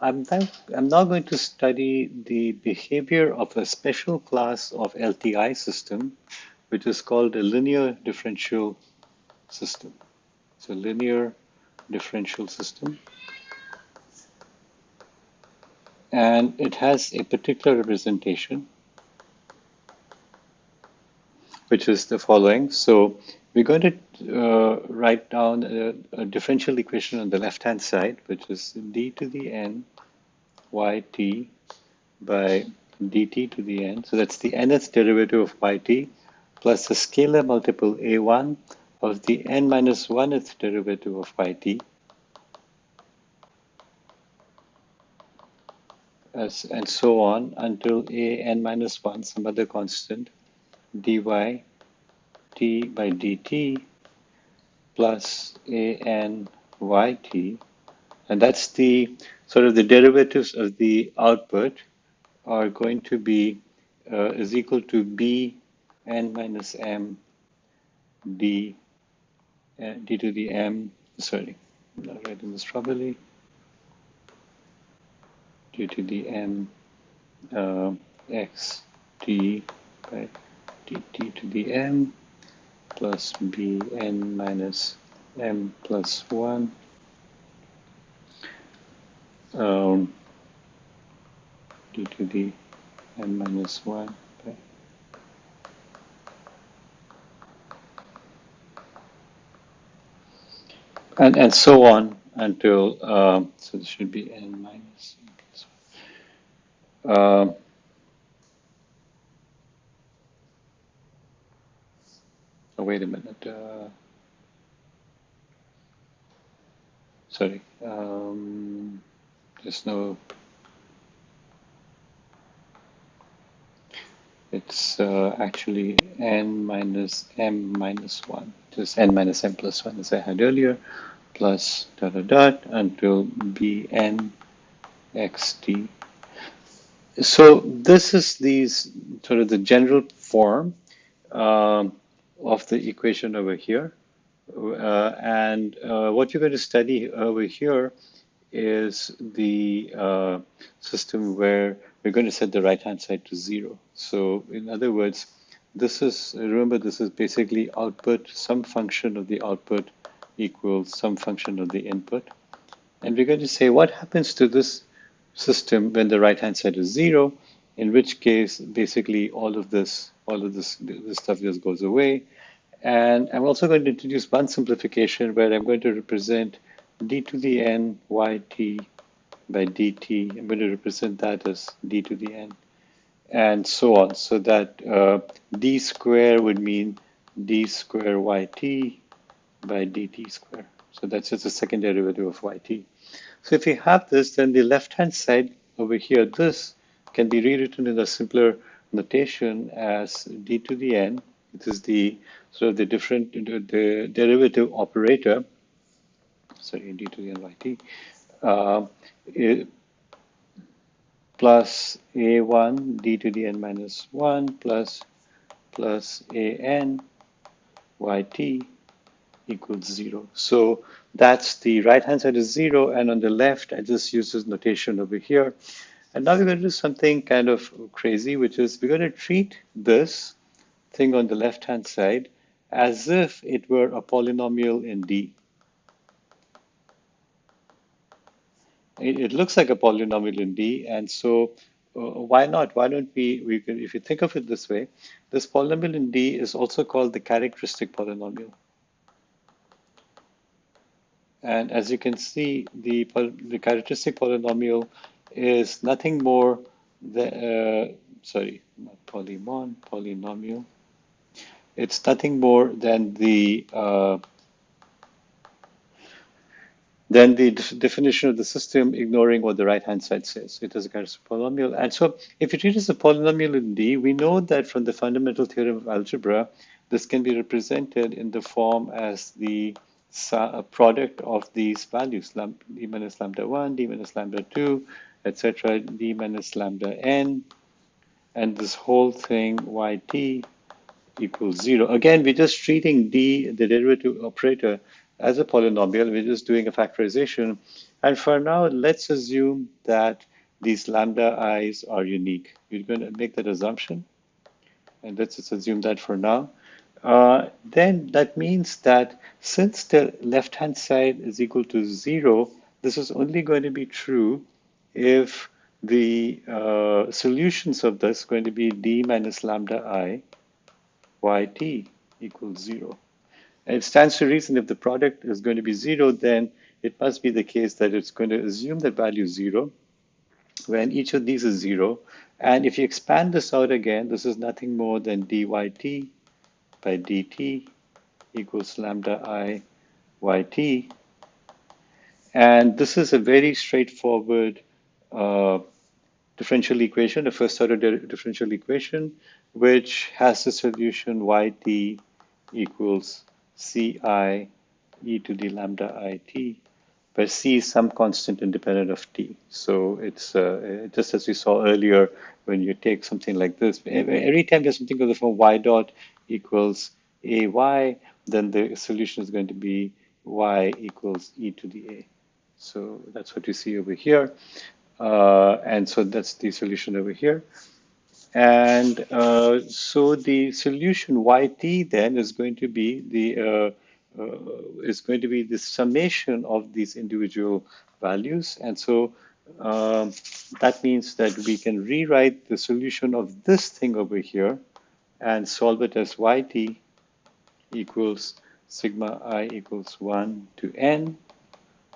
I'm now, I'm now going to study the behavior of a special class of LTI system, which is called a linear differential system. So linear differential system. And it has a particular representation, which is the following. So we're going to uh, write down a, a, differential equation on the left-hand side, which is d to the n yt by dt to the n. So that's the nth derivative of yt plus the scalar multiple a1 of the n minus 1th derivative of yt as, and so on until a n minus 1, some other constant, dy t by dt plus a n y t. And that's the sort of the derivatives of the output are going to be uh, is equal to b n minus m d uh, d to the m sorry I'm not writing this properly d to the m uh, by dt to the m plus bn minus m plus 1 um, d to the n minus 1 and, and so on until, um, so this should be n minus. Um, wait a minute. Uh, sorry. Um, there's no. It's uh, actually n minus m minus 1. Just n minus m plus 1 as I had earlier, plus dot dot dot until bn xt. So this is these sort of the general form. Um, of the equation over here. Uh, and uh, what you're going to study over here is the uh, system where we're going to set the right-hand side to zero. So in other words, this is, remember, this is basically output, some function of the output equals some function of the input. And we're going to say what happens to this system when the right-hand side is zero, in which case, basically all of this all of this, this stuff just goes away. And I'm also going to introduce one simplification where I'm going to represent d to the n yt by dt. I'm going to represent that as d to the n and so on. So that uh, d square would mean d square yt by dt square. So that's just a second derivative of yt. So if we have this, then the left-hand side over here, this can be rewritten in a simpler notation as d to the n. It is the sort of the different the derivative operator. Sorry, d to the n yt uh, plus a1 d to the n minus 1 plus plus a n yt equals 0. So that's the right hand side is 0 and on the left I just use this notation over here and now we're going to do something kind of crazy, which is we're going to treat this thing on the left-hand side as if it were a polynomial in D. It, it looks like a polynomial in D, and so uh, why not? Why don't we, we if you think of it this way, this polynomial in D is also called the characteristic polynomial. And as you can see, the, the characteristic polynomial is nothing more than, uh, sorry, polynomial. It's nothing more than the uh, than the definition of the system ignoring what the right-hand side says. It is a kind of polynomial. And so if you treat it as a polynomial in D, we know that from the fundamental theorem of algebra, this can be represented in the form as the product of these values, d minus lambda 1, d minus lambda 2, etc., d minus lambda n, and this whole thing yt equals 0. Again, we're just treating d, the derivative operator, as a polynomial. We're just doing a factorization. And for now, let's assume that these lambda i's are unique. We're going to make that assumption. And let's just assume that for now. Uh, then that means that since the left-hand side is equal to zero, this is only going to be true if the uh, solutions of this going to be d minus lambda i yt equals zero. And it stands to reason if the product is going to be zero, then it must be the case that it's going to assume the value zero when each of these is zero. And if you expand this out again, this is nothing more than dyt by dt equals lambda i yt. And this is a very straightforward uh, differential equation, a first order differential equation, which has the solution yt equals ci e to the lambda it, where c is some constant independent of t. So it's uh, just as we saw earlier, when you take something like this, every time there's something of the form y dot equals ay, then the solution is going to be y equals e to the a. So that's what you see over here. Uh, and so that's the solution over here. And uh, so the solution yt then is going to be the uh, uh, is going to be the summation of these individual values. And so um, that means that we can rewrite the solution of this thing over here and solve it as yt equals sigma i equals 1 to n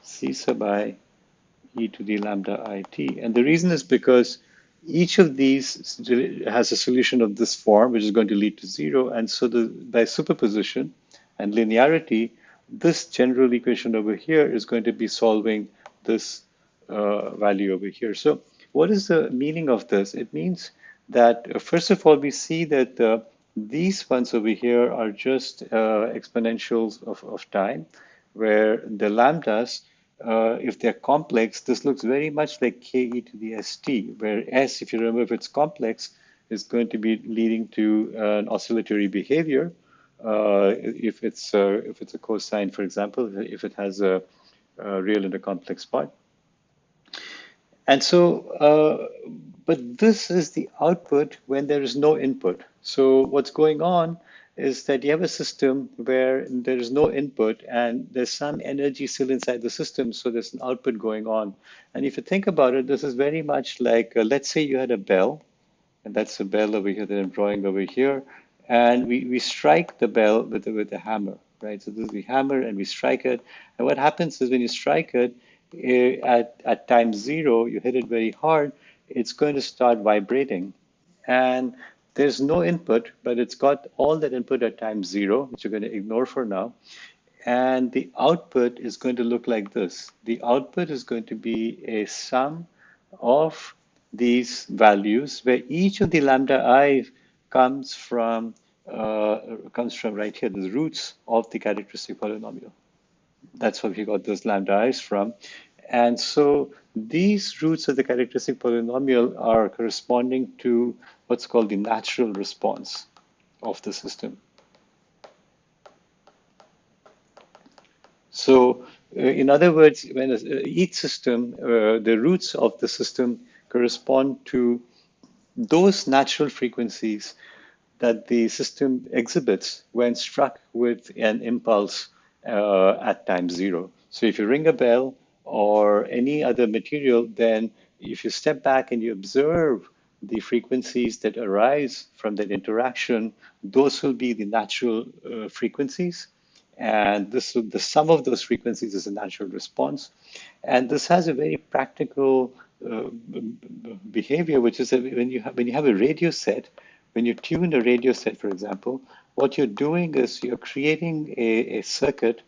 c sub i e to the lambda it. And the reason is because each of these has a solution of this form, which is going to lead to zero. And so the, by superposition and linearity, this general equation over here is going to be solving this uh, value over here. So what is the meaning of this? It means that, uh, first of all, we see that uh, these ones over here are just uh, exponentials of, of time, where the lambdas uh, if they're complex, this looks very much like ke to the st, where s, if you remember, if it's complex, is going to be leading to an oscillatory behavior. Uh, if it's if it's a cosine, for example, if it has a, a real and a complex part. And so, uh, but this is the output when there is no input. So what's going on is that you have a system where there is no input and there's some energy still inside the system, so there's an output going on. And if you think about it, this is very much like, uh, let's say you had a bell, and that's a bell over here that I'm drawing over here, and we, we strike the bell with, with a hammer, right? So this is the hammer, and we strike it. And what happens is when you strike it, at, at time zero, you hit it very hard, it's going to start vibrating. And there's no input, but it's got all that input at time zero, which you're going to ignore for now. And the output is going to look like this. The output is going to be a sum of these values where each of the lambda i comes from uh, comes from right here, the roots of the characteristic polynomial. That's where we got those lambda i's from. And so these roots of the characteristic polynomial are corresponding to what's called the natural response of the system. So uh, in other words, when uh, each system, uh, the roots of the system correspond to those natural frequencies that the system exhibits when struck with an impulse uh, at time zero. So if you ring a bell or any other material, then if you step back and you observe the frequencies that arise from that interaction, those will be the natural uh, frequencies. And this the sum of those frequencies is a natural response. And this has a very practical uh, behavior, which is when you have when you have a radio set, when you tune a radio set, for example, what you're doing is you're creating a, a circuit,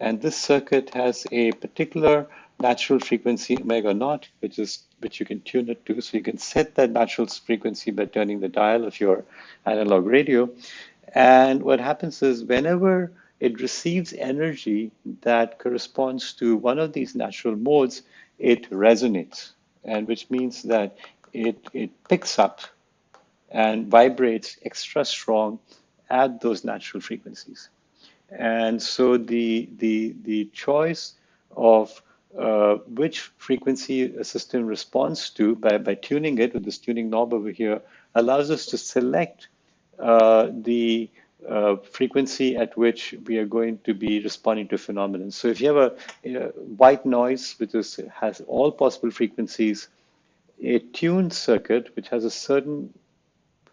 and this circuit has a particular natural frequency omega naught, which is which you can tune it to. So you can set that natural frequency by turning the dial of your analog radio. And what happens is whenever it receives energy that corresponds to one of these natural modes, it resonates, and which means that it, it picks up and vibrates extra strong at those natural frequencies. And so the, the, the choice of uh, which frequency a system responds to by, by tuning it with this tuning knob over here allows us to select uh, the uh, frequency at which we are going to be responding to a phenomenon. So if you have a, a white noise which is, has all possible frequencies, a tuned circuit which has a certain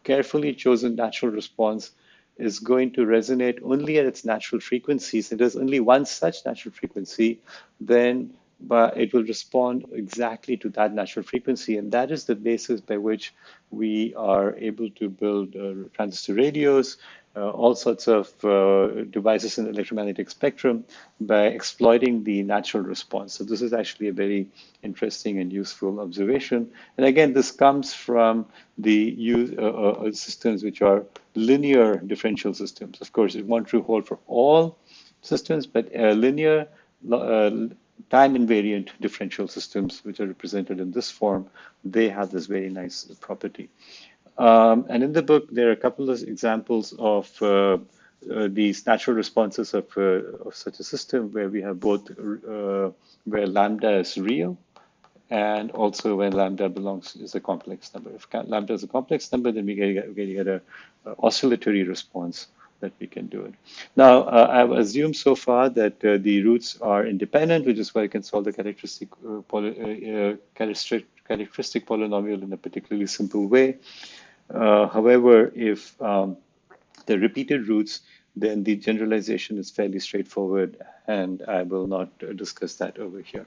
carefully chosen natural response is going to resonate only at its natural frequencies. If there's only one such natural frequency, then but it will respond exactly to that natural frequency. And that is the basis by which we are able to build uh, transistor radios, uh, all sorts of uh, devices in the electromagnetic spectrum by exploiting the natural response. So this is actually a very interesting and useful observation. And again, this comes from the use, uh, uh systems which are linear differential systems. Of course, it won't true hold for all systems, but linear uh, time invariant differential systems, which are represented in this form, they have this very nice property. Um, and in the book, there are a couple of examples of uh, uh, these natural responses of, uh, of, such a system where we have both uh, where lambda is real and also when lambda belongs is a complex number. If lambda is a complex number, then we get, we get a, oscillatory response that we can do it. Now, uh, I've assumed so far that uh, the roots are independent, which is why I can solve the characteristic, uh, poly, uh, characteristic, characteristic polynomial in a particularly simple way. Uh, however, if um, the repeated roots, then the generalization is fairly straightforward, and I will not discuss that over here.